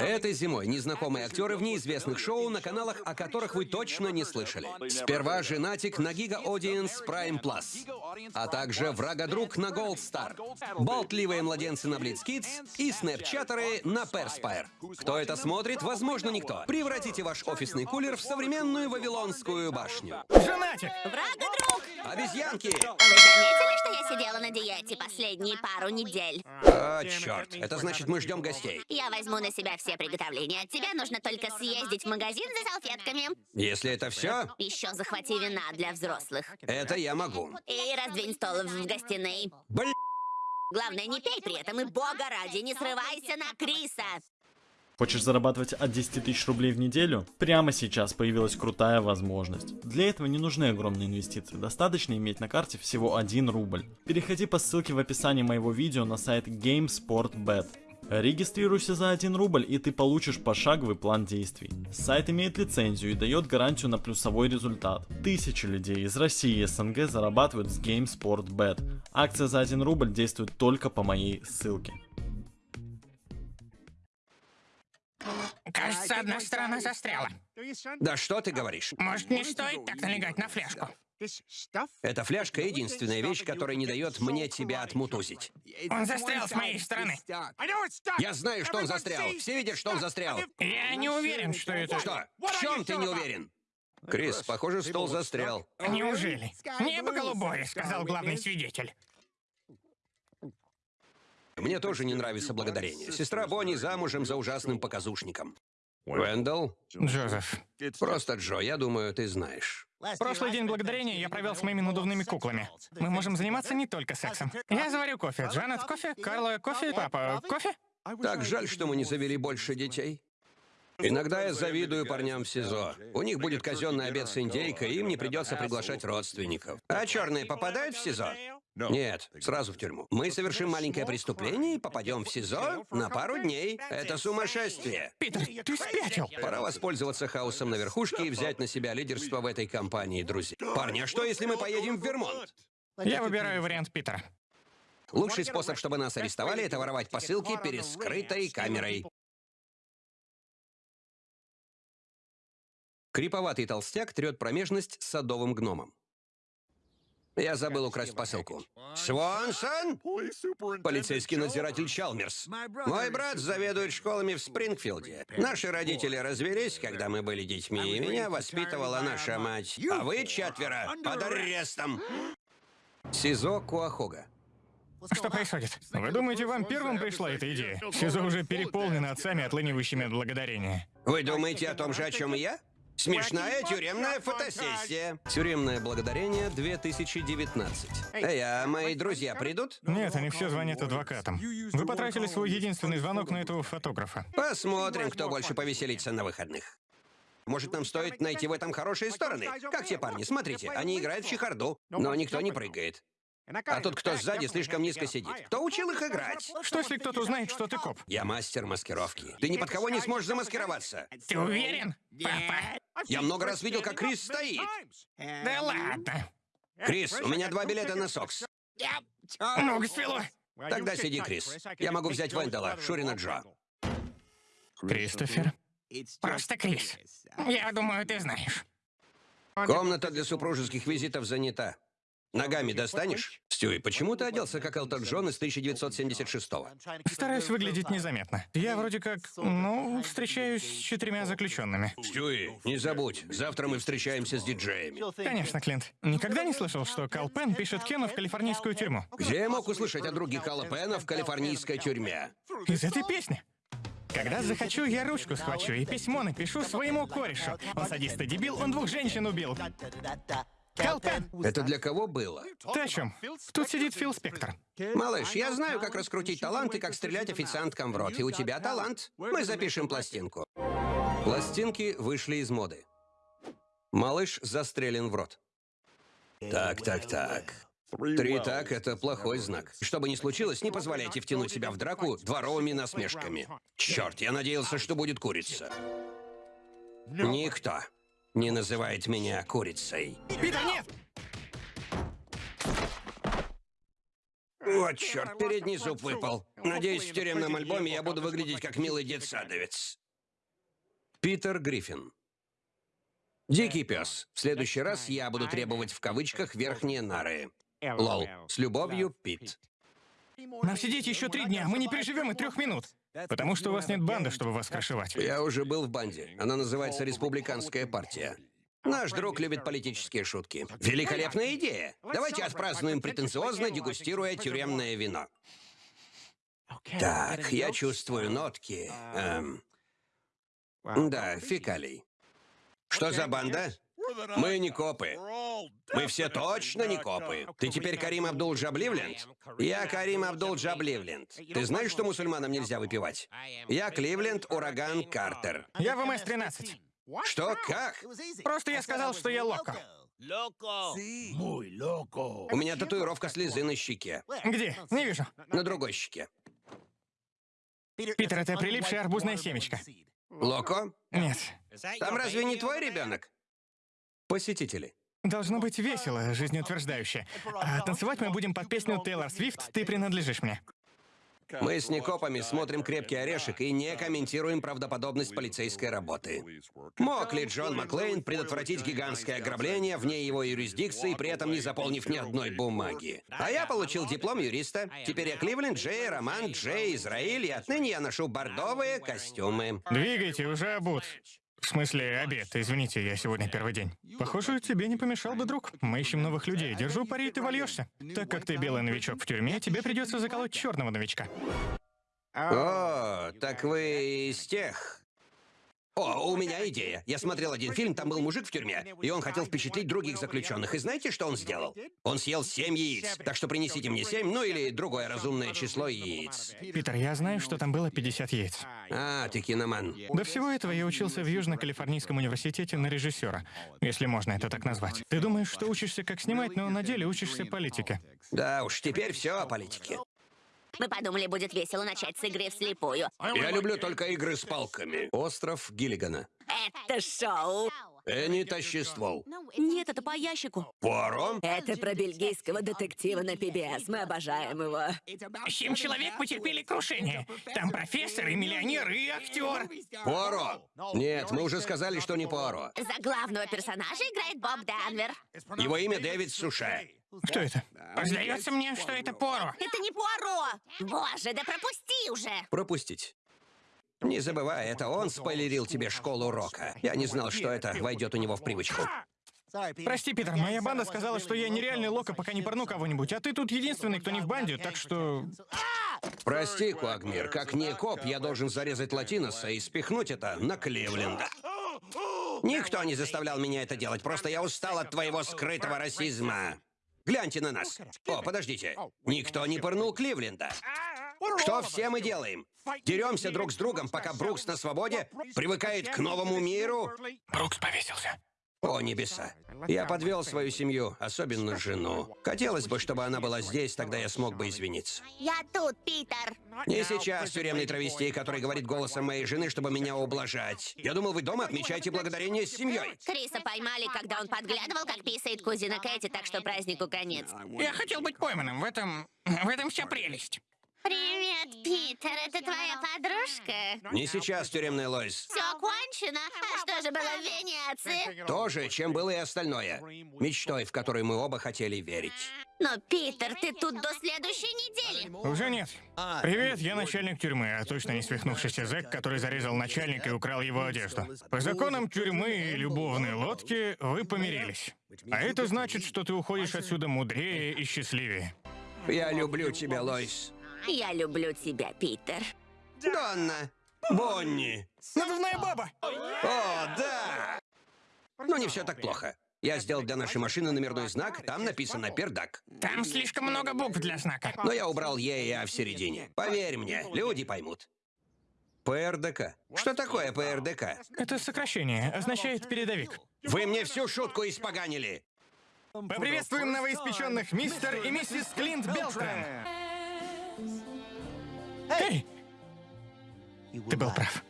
Этой зимой незнакомые актеры в неизвестных шоу на каналах, о которых вы точно не слышали. Сперва «Женатик» на Giga Audience Prime Plus, а также «Врага-друг» на Gold Star, болтливые младенцы на Blitz Kids и снэпчатеры на Perspire. Кто это смотрит? Возможно, никто. Превратите ваш офисный кулер в современную Вавилонскую башню. Женатик! Врага-друг! Обезьянки! Вы заметили, что я сидела на диете последние пару недель? А, черт. Это значит, мы ждем гостей. Я возьму на себя все приготовления. От тебя нужно только съездить в магазин за салфетками. Если это все, Еще захвати вина для взрослых. это я могу. И раздвинь стол в гостиной. Блин. Главное, не пей при этом и бога ради, не срывайся на Криса. Хочешь зарабатывать от 10 тысяч рублей в неделю? Прямо сейчас появилась крутая возможность. Для этого не нужны огромные инвестиции, достаточно иметь на карте всего 1 рубль. Переходи по ссылке в описании моего видео на сайт GameSportBet. Регистрируйся за 1 рубль и ты получишь пошаговый план действий. Сайт имеет лицензию и дает гарантию на плюсовой результат. Тысячи людей из России и СНГ зарабатывают с GameSportBet. Акция за 1 рубль действует только по моей ссылке. Кажется, одна сторона застряла. Да что ты говоришь? Может, не стоит так налегать на фляжку? Эта фляжка — единственная вещь, которая не дает мне тебя отмутузить. Он застрял с моей стороны. Я знаю, что он застрял. Все видят, что он застрял. Я не уверен, что это... Что? В чем ты не уверен? Крис, похоже, стол застрял. Неужели? Небо голубое, сказал главный свидетель. Мне тоже не нравится благодарение. Сестра Бонни замужем за ужасным показушником. Уэндалл? Джозеф, Просто Джо, я думаю, ты знаешь. прошлый день благодарения я провел с моими надувными куклами. Мы можем заниматься не только сексом. Я заварю кофе. Джанет кофе, Карла кофе, папа кофе. Так жаль, что мы не завели больше детей. Иногда я завидую парням в СИЗО. У них будет казенный обед с индейкой, и им не придется приглашать родственников. А черные попадают в СИЗО? Нет, сразу в тюрьму. Мы совершим маленькое преступление и попадем в СИЗО на пару дней. Это сумасшествие. Питер, ты спятил. Пора воспользоваться хаосом на верхушке и взять на себя лидерство в этой компании, друзья. Парни, а что, если мы поедем в Вермонт? Я выбираю вариант Питера. Лучший способ, чтобы нас арестовали, это воровать посылки перед скрытой камерой. Криповатый толстяк трет промежность садовым гномом. Я забыл украсть посылку. Свонсон? Полицейский надзиратель Чалмерс. Мой брат заведует школами в Спрингфилде. Наши родители развелись, когда мы были детьми, и меня воспитывала наша мать. А вы четверо под арестом. СИЗО Куахога. Что происходит? Вы думаете, вам первым пришла эта идея? СИЗО уже переполнено отцами, отлынивающими от благодарения. Вы думаете о том же, о чем и я? Смешная тюремная фотосессия. Тюремное благодарение 2019. Эй, а мои друзья придут? Нет, они все звонят адвокатам. Вы потратили свой единственный звонок на этого фотографа. Посмотрим, кто больше повеселится на выходных. Может, нам стоит найти в этом хорошие стороны? Как те парни, смотрите, они играют в чехарду, но никто не прыгает. А тот, кто сзади, слишком низко сидит. Кто учил их играть? Что если кто-то узнает, что ты коп? Я мастер маскировки. Ты ни под кого не сможешь замаскироваться. Ты уверен? Папа? Я много раз видел, как Крис стоит. Да ладно. Крис, у меня два билета на Сокс. Ногу свело. Тогда сиди, Крис. Я могу взять Вендела, Шурина Джо. Кристофер? Просто Крис. Я думаю, ты знаешь. Комната для супружеских визитов занята. Ногами достанешь? Стюи, почему ты оделся как Элтон Джон из 1976-го? Стараюсь выглядеть незаметно. Я вроде как, ну, встречаюсь с четырьмя заключенными. Стюи, не забудь, завтра мы встречаемся с диджеями. Конечно, Клинт. Никогда не слышал, что Кал Пен пишет Кену в калифорнийскую тюрьму. Где я мог услышать о друге Калла Пена в калифорнийской тюрьме? Из этой песни. Когда захочу, я ручку схвачу и письмо напишу своему корешу. Он садист и дебил, он двух женщин убил. Кал Пен! Это для кого было? Ты о чем? Тут сидит Фил Спектор. Малыш, я знаю, как раскрутить талант и как стрелять официанткам в рот. И у тебя талант. Мы запишем пластинку. Пластинки вышли из моды. Малыш застрелен в рот. Так, так, так. Три так — это плохой знак. Что бы ни случилось, не позволяйте втянуть себя в драку дворовыми насмешками. Черт, я надеялся, что будет курица. Никто не называет меня курицей. Питер, нет! Вот черт, передний зуб выпал. Надеюсь, в тюремном альбоме я буду выглядеть как милый детсадовец. Питер Гриффин. Дикий пес. В следующий раз я буду требовать в кавычках верхние нары. Лол. С любовью, Пит. Нам сидеть еще три дня, мы не переживем и трех минут. Потому что у вас нет банды, чтобы вас крышевать. Я уже был в банде. Она называется Республиканская партия. Наш друг любит политические шутки. Великолепная идея. Давайте отпразднуем претенциозно, дегустируя тюремное вино. Так, я чувствую нотки. эм, да, фекалий. Что за банда? Мы не копы. Мы все точно не копы. Ты теперь Карим Абдул-Джабливленд? Я Карим Абдул-Джабливленд. Ты знаешь, что мусульманам нельзя выпивать? Я Кливленд Ураган Картер. Я в МС-13. Что? Как? Просто я сказал, что я локо. У меня татуировка слезы на щеке. Где? Не вижу. На другой щеке. Питер, это прилипшая арбузная семечко. Локо? Нет. Там разве не твой ребенок? Посетители. Должно быть весело, жизнеутверждающе. А танцевать мы будем под песню Тейлор Свифт «Ты принадлежишь мне». Мы с некопами смотрим «Крепкий орешек» и не комментируем правдоподобность полицейской работы. Мог ли Джон Маклейн предотвратить гигантское ограбление вне его юрисдикции, при этом не заполнив ни одной бумаги? А я получил диплом юриста. Теперь я Кливленд Джей, Роман Джей, Израиль, и отныне я ношу бордовые костюмы. Двигайте, уже обут. В смысле, обед. Извините, я сегодня первый день. Похоже, тебе не помешал бы друг. Мы ищем новых людей. Держу пари, ты вольешься. Так как ты белый новичок в тюрьме, тебе придется заколоть черного новичка. О, так вы из тех... О, у меня идея. Я смотрел один фильм, там был мужик в тюрьме, и он хотел впечатлить других заключенных. И знаете, что он сделал? Он съел семь яиц. Так что принесите мне семь, ну или другое разумное число яиц. Питер, я знаю, что там было 50 яиц. А, ты киноман. До всего этого я учился в Южно-Калифорнийском университете на режиссера, если можно это так назвать. Ты думаешь, что учишься как снимать, но на деле учишься политике. Да уж, теперь все о политике. Мы подумали, будет весело начать с игры вслепую. Я люблю только игры с палками. Остров Гиллигана. Это шоу. Энни, тащи ствол. Нет, это по ящику. Пуаро? Это про бельгийского детектива на PBS. Мы обожаем его. Семь человек потерпели крушение. Там профессор и миллионер, и актер. Пуаро? Нет, мы уже сказали, что не Пуаро. За главного персонажа играет Боб Данвер. Его имя Дэвид Суше. Кто это? Сдается мне, что это Поро. Это не Пуаро! Боже, да пропусти уже! Пропустить. Не забывай, это он спойлерил тебе школу рока. Я не знал, что это войдет у него в привычку. Прости, Питер, моя банда сказала, что я нереальный локо, пока не порну кого-нибудь, а ты тут единственный, кто не в банде, так что... Прости, Куагмир, как не коп, я должен зарезать Латиноса и спихнуть это на Кливленда. Никто не заставлял меня это делать, просто я устал от твоего скрытого расизма. Гляньте на нас. О, подождите. Никто не пырнул Кливленда. Что все мы делаем? Деремся друг с другом, пока Брукс на свободе привыкает к новому миру? Брукс повесился. О, небеса. Я подвел свою семью, особенно жену. Хотелось бы, чтобы она была здесь, тогда я смог бы извиниться. Я тут, Питер. Не сейчас тюремный травестей, который говорит голосом моей жены, чтобы меня ублажать. Я думал, вы дома отмечаете благодарение с семьей. Криса поймали, когда он подглядывал, как писает кузина Кэти, так что празднику конец. Я хотел быть пойманным, в этом... в этом вся прелесть. Привет, Питер, это твоя подружка? Не сейчас, тюремный Лойс. Все кончено. А что же было в Венеции? То же, чем было и остальное. Мечтой, в которую мы оба хотели верить. Но, Питер, ты тут до следующей недели. Уже нет. Привет, я начальник тюрьмы, а точно не свихнувшийся зэк, который зарезал начальника и украл его одежду. По законам тюрьмы и любовной лодки вы помирились. А это значит, что ты уходишь отсюда мудрее и счастливее. Я люблю тебя, Лойс. Я люблю тебя, Питер. Донна! Бонни! Надувная баба! О, да! Ну, не все так плохо. Я сделал для нашей машины номерной знак, там написано «Пердак». Там слишком много букв для знака. Но я убрал «Е» и «А» в середине. Поверь мне, люди поймут. ПРДК. Что такое ПРДК? Это сокращение, означает передовик. Вы мне всю шутку испоганили! Поприветствуем новоиспеченных мистер и миссис Клинт Белстром. Эй! Ты был прав.